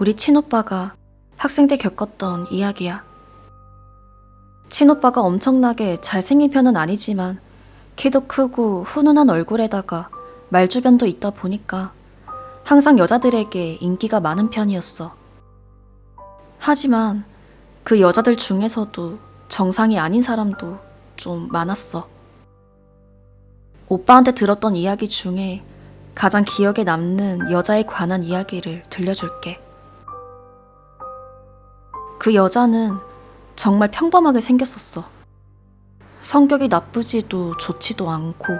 우리 친오빠가 학생 때 겪었던 이야기야. 친오빠가 엄청나게 잘생긴 편은 아니지만 키도 크고 훈훈한 얼굴에다가 말주변도 있다 보니까 항상 여자들에게 인기가 많은 편이었어. 하지만 그 여자들 중에서도 정상이 아닌 사람도 좀 많았어. 오빠한테 들었던 이야기 중에 가장 기억에 남는 여자에 관한 이야기를 들려줄게. 그 여자는 정말 평범하게 생겼었어. 성격이 나쁘지도 좋지도 않고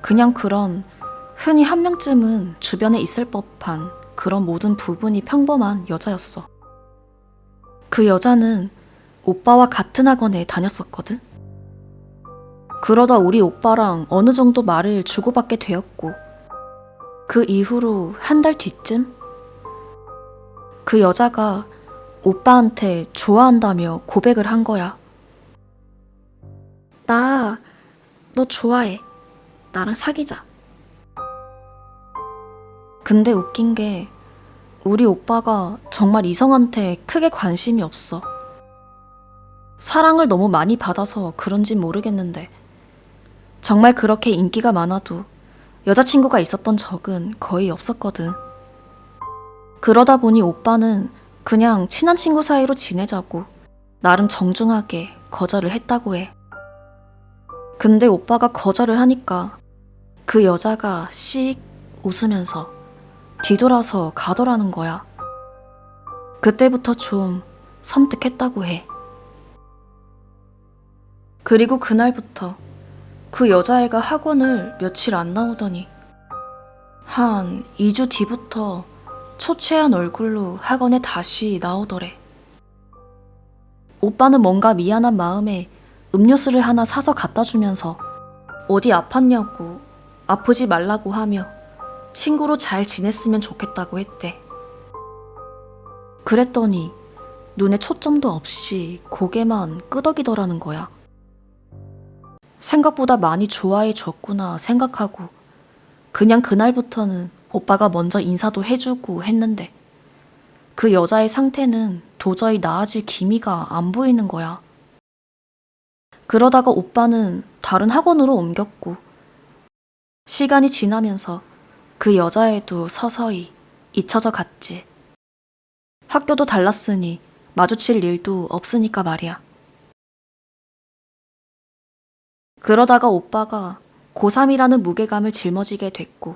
그냥 그런 흔히 한 명쯤은 주변에 있을 법한 그런 모든 부분이 평범한 여자였어. 그 여자는 오빠와 같은 학원에 다녔었거든. 그러다 우리 오빠랑 어느 정도 말을 주고받게 되었고, 그 이후로 한 달 뒤쯤? 그 여자가 오빠한테 좋아한다며 고백을 한 거야. 나, 너 좋아해. 나랑 사귀자. 근데 웃긴 게, 우리 오빠가 정말 이성한테 크게 관심이 없어. 사랑을 너무 많이 받아서 그런진 모르겠는데, 정말 그렇게 인기가 많아도 여자친구가 있었던 적은 거의 없었거든. 그러다 보니 오빠는 그냥 친한 친구 사이로 지내자고 나름 정중하게 거절을 했다고 해. 근데 오빠가 거절을 하니까 그 여자가 씩 웃으면서 뒤돌아서 가더라는 거야. 그때부터 좀 섬뜩했다고 해. 그리고 그날부터 그 여자애가 학원을 며칠 안 나오더니 한 2주 뒤부터 초췌한 얼굴로 학원에 다시 나오더래. 오빠는 뭔가 미안한 마음에 음료수를 하나 사서 갖다 주면서 어디 아팠냐고 아프지 말라고 하며 친구로 잘 지냈으면 좋겠다고 했대. 그랬더니 눈에 초점도 없이 고개만 끄덕이더라는 거야. 생각보다 많이 좋아해 줬구나 생각하고 그냥 그날부터는 오빠가 먼저 인사도 해주고 했는데 그 여자의 상태는 도저히 나아질 기미가 안 보이는 거야. 그러다가 오빠는 다른 학원으로 옮겼고 시간이 지나면서 그 여자애도 서서히 잊혀져 갔지. 학교도 달랐으니 마주칠 일도 없으니까 말이야. 그러다가 오빠가 고3이라는 무게감을 짊어지게 됐고,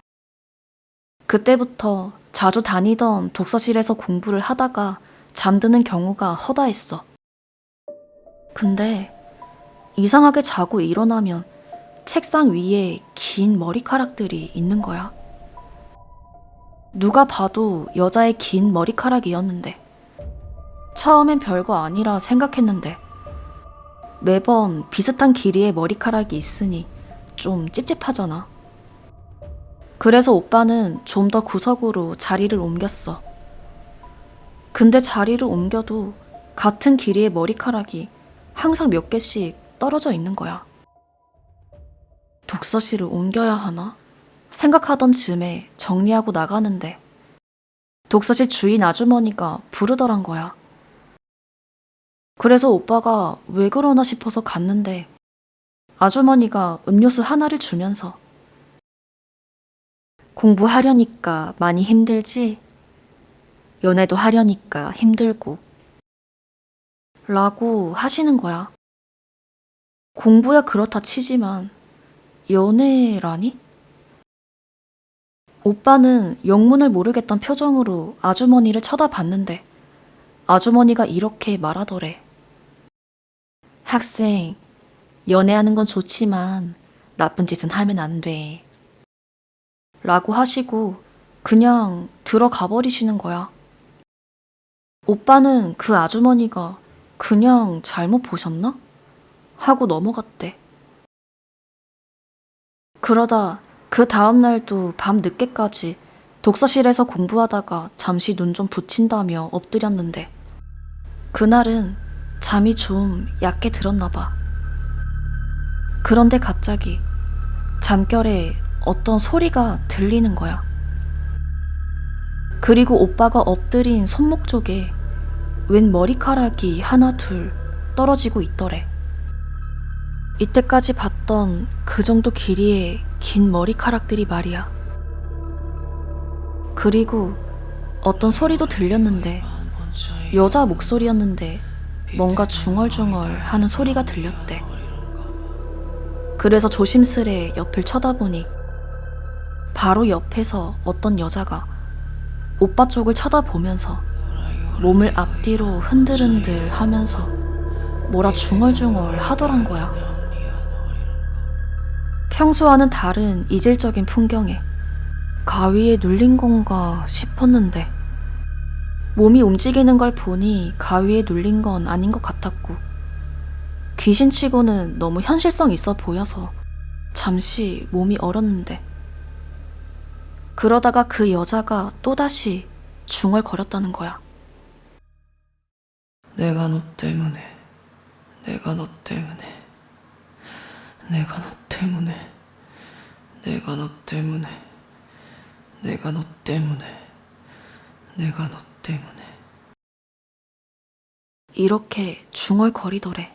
그때부터 자주 다니던 독서실에서 공부를 하다가 잠드는 경우가 허다했어. 근데 이상하게 자고 일어나면 책상 위에 긴 머리카락들이 있는 거야. 누가 봐도 여자의 긴 머리카락이었는데, 처음엔 별거 아니라 생각했는데, 매번 비슷한 길이의 머리카락이 있으니 좀 찝찝하잖아. 그래서 오빠는 좀 더 구석으로 자리를 옮겼어. 근데 자리를 옮겨도 같은 길이의 머리카락이 항상 몇 개씩 떨어져 있는 거야. 독서실을 옮겨야 하나? 생각하던 즈음에 정리하고 나가는데 독서실 주인 아주머니가 부르더란 거야. 그래서 오빠가 왜 그러나 싶어서 갔는데 아주머니가 음료수 하나를 주면서 공부하려니까 많이 힘들지? 연애도 하려니까 힘들고 라고 하시는 거야. 공부야 그렇다 치지만 연애라니? 오빠는 영문을 모르겠던 표정으로 아주머니를 쳐다봤는데 아주머니가 이렇게 말하더래. 학생, 연애하는 건 좋지만 나쁜 짓은 하면 안 돼. 라고 하시고 그냥 들어가 버리시는 거야. 오빠는 그 아주머니가 그냥 잘못 보셨나? 하고 넘어갔대. 그러다 그 다음날도 밤 늦게까지 독서실에서 공부하다가 잠시 눈 좀 붙인다며 엎드렸는데 그날은 잠이 좀 얕게 들었나 봐. 그런데 갑자기 잠결에 어떤 소리가 들리는 거야. 그리고 오빠가 엎드린 손목 쪽에 웬 머리카락이 하나 둘 떨어지고 있더래. 이때까지 봤던 그 정도 길이의 긴 머리카락들이 말이야. 그리고 어떤 소리도 들렸는데 여자 목소리였는데 뭔가 중얼중얼 하는 소리가 들렸대. 그래서 조심스레 옆을 쳐다보니 바로 옆에서 어떤 여자가 오빠 쪽을 쳐다보면서 몸을 앞뒤로 흔들흔들 하면서 뭐라 중얼중얼 하더란 거야. 평소와는 다른 이질적인 풍경에 가위에 눌린 건가 싶었는데 몸이 움직이는 걸 보니 가위에 눌린 건 아닌 것 같았고 귀신치고는 너무 현실성 있어 보여서 잠시 몸이 얼었는데 그러다가 그 여자가 또다시 중얼거렸다는 거야. 내가 너 때문에, 내가 너 때문에, 내가 너 때문에, 내가 너 때문에, 내가 너 때문에, 내가 너 때문에. 이렇게 중얼거리더래.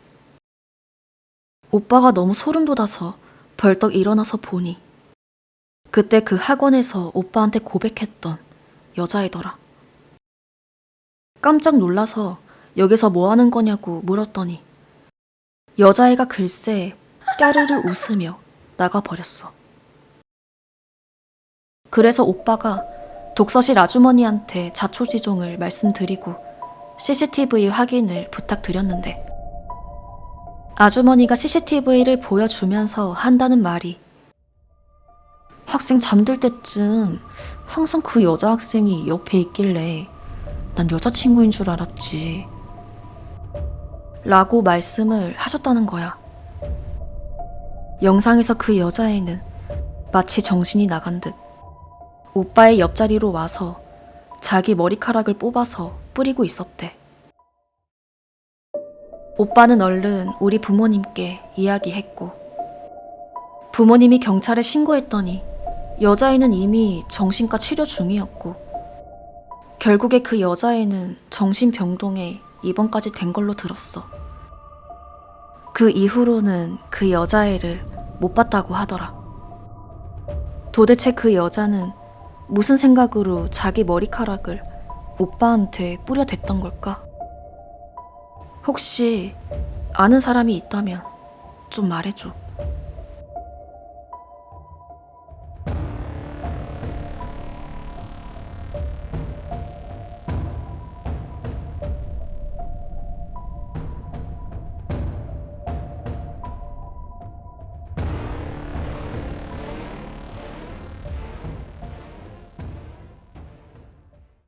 오빠가 너무 소름 돋아서 벌떡 일어나서 보니 그때 그 학원에서 오빠한테 고백했던 여자애더라. 깜짝 놀라서 여기서 뭐 하는 거냐고 물었더니 여자애가 글쎄 까르르 웃으며 나가버렸어. 그래서 오빠가 독서실 아주머니한테 자초지종을 말씀드리고 CCTV 확인을 부탁드렸는데 아주머니가 CCTV를 보여주면서 한다는 말이 학생 잠들 때쯤 항상 그 여자 학생이 옆에 있길래 난 여자친구인 줄 알았지. 라고 말씀을 하셨다는 거야. 영상에서 그 여자애는 마치 정신이 나간 듯 오빠의 옆자리로 와서 자기 머리카락을 뽑아서 뿌리고 있었대. 오빠는 얼른 우리 부모님께 이야기했고, 부모님이 경찰에 신고했더니 여자애는 이미 정신과 치료 중이었고, 결국에 그 여자애는 정신병동에 입원까지 된 걸로 들었어. 그 이후로는 그 여자애를 못 봤다고 하더라. 도대체 그 여자는 무슨 생각으로 자기 머리카락을 오빠한테 뿌려댔던 걸까? 혹시 아는 사람이 있다면 좀 말해줘.